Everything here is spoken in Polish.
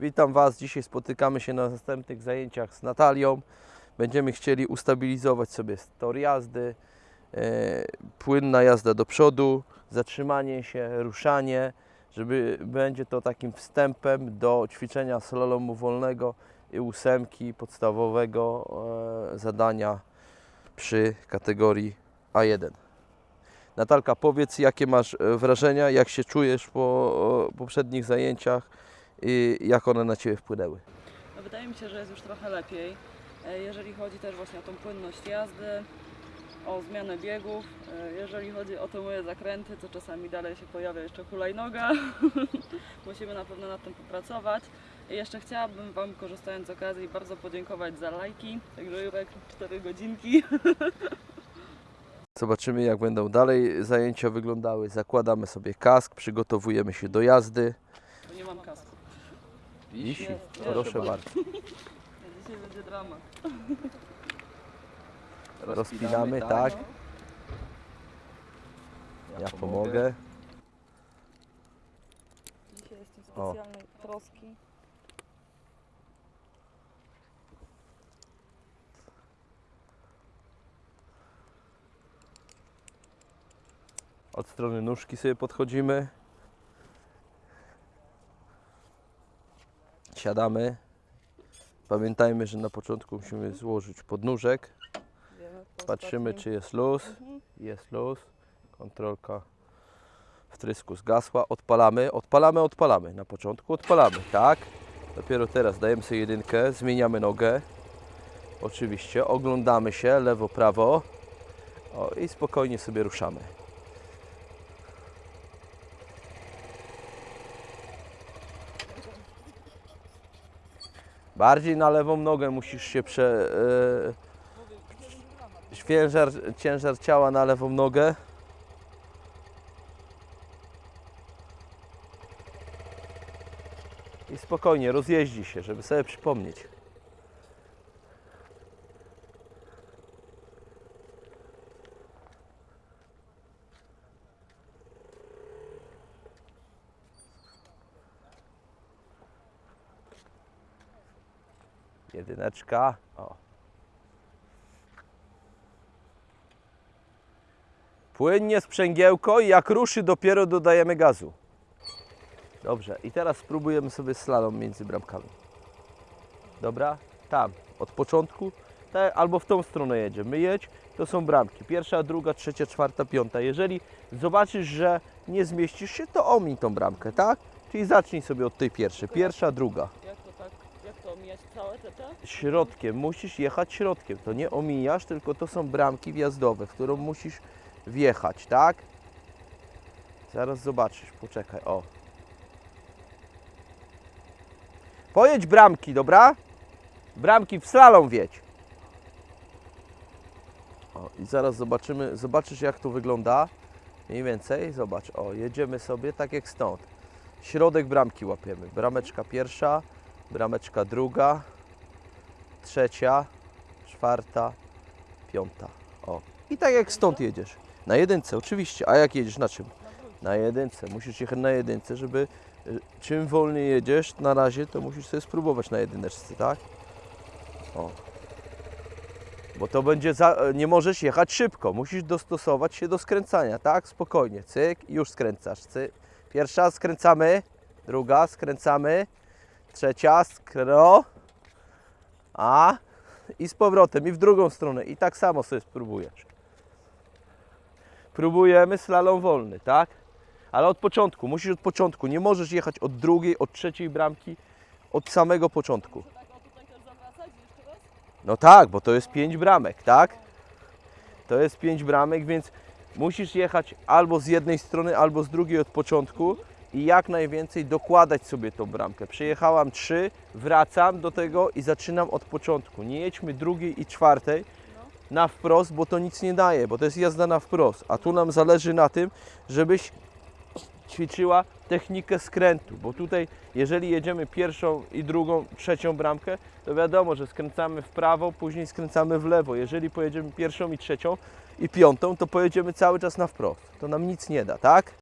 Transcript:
Witam Was. Dzisiaj spotykamy się na następnych zajęciach z Natalią. Będziemy chcieli ustabilizować sobie tor jazdy, e, płynna jazda do przodu, zatrzymanie się, ruszanie, żeby będzie to takim wstępem do ćwiczenia slalomu wolnego i ósemki podstawowego e, zadania przy kategorii A1. Natalka, powiedz jakie masz e, wrażenia, jak się czujesz po poprzednich zajęciach i jak one na Ciebie wpłynęły. No wydaje mi się, że jest już trochę lepiej, e, jeżeli chodzi też właśnie o tą płynność jazdy, o zmianę biegów. E, Jeżeli chodzi o te moje zakręty, to czasami dalej się pojawia jeszcze hulajnoga. Musimy na pewno nad tym popracować. I jeszcze chciałabym Wam, korzystając z okazji, bardzo podziękować za lajki. Także Jurek 4 godzinki. Zobaczymy jak będą dalej zajęcia wyglądały. Zakładamy sobie kask, przygotowujemy się do jazdy. Bo nie mam kasku. Wisi, proszę bardzo. Dzisiaj będzie dramat. Rozpinamy, tak. Ja pomogę. Dzisiaj jestem O. specjalnej troski. Od strony nóżki sobie podchodzimy. Siadamy. Pamiętajmy, że na początku musimy złożyć podnóżek. Patrzymy, czy jest luz. Mhm. Jest luz. Kontrolka wtrysku zgasła. Odpalamy, odpalamy, odpalamy. Na początku odpalamy, tak. Dopiero teraz dajemy sobie jedynkę, zmieniamy nogę. Oczywiście, oglądamy się lewo, prawo. O, I spokojnie sobie ruszamy. Bardziej na lewą nogę musisz się prze... E, ciężar, ciężar ciała na lewą nogę. I spokojnie rozjeździ się, żeby sobie przypomnieć. Jedyneczka. O. Płynnie sprzęgiełko i jak ruszy dopiero dodajemy gazu. Dobrze, i teraz spróbujemy sobie slalom między bramkami. Dobra? Tam, od początku, tak, albo w tą stronę jedziemy. Jedź, to są bramki. Pierwsza, druga, trzecia, czwarta, piąta. Jeżeli zobaczysz, że nie zmieścisz się, to omiń tą bramkę, tak? Czyli zacznij sobie od tej pierwszej. Pierwsza, druga. Jak to tak, jak to omijać całe te te? Środkiem, musisz jechać środkiem. To nie omijasz, tylko to są bramki wjazdowe, w którą musisz wjechać, tak? Zaraz zobaczysz, poczekaj, o. Pojedź bramki, dobra? Bramki w slalom wiedź. O, i zaraz zobaczymy, zobaczysz jak to wygląda. Mniej więcej, zobacz, o, jedziemy sobie tak jak stąd. Środek bramki łapiemy. Brameczka pierwsza, brameczka druga, trzecia, czwarta, piąta. O. I tak jak stąd jedziesz. Na jedynce, oczywiście. A jak jedziesz na czym? Na jedynce. Musisz jechać na jedynce, żeby y, czym wolniej jedziesz na razie, to musisz sobie spróbować na jedyneczce, tak? O. Bo to będzie za, nie możesz jechać szybko, musisz dostosować się do skręcania, tak? Spokojnie, cyk, już skręcasz. Cyk. Pierwsza skręcamy, druga skręcamy, trzecia skro, a i z powrotem i w drugą stronę i tak samo sobie spróbujesz. Próbujemy slalom wolny, tak? Ale od początku, musisz od początku, nie możesz jechać od drugiej, od trzeciej bramki, od samego początku. Tak? No tak, bo to jest pięć bramek, tak? To jest pięć bramek, więc musisz jechać albo z jednej strony, albo z drugiej od początku i jak najwięcej dokładać sobie tą bramkę. Przejechałam trzy, wracam do tego i zaczynam od początku. Nie jedźmy drugiej i czwartej na wprost, bo to nic nie daje, bo to jest jazda na wprost. A tu nam zależy na tym, żebyś ćwiczyła technikę skrętu, bo tutaj jeżeli jedziemy pierwszą i drugą, trzecią bramkę, to wiadomo, że skręcamy w prawo, później skręcamy w lewo. Jeżeli pojedziemy pierwszą i trzecią i piątą, to pojedziemy cały czas na wprost. To nam nic nie da, tak?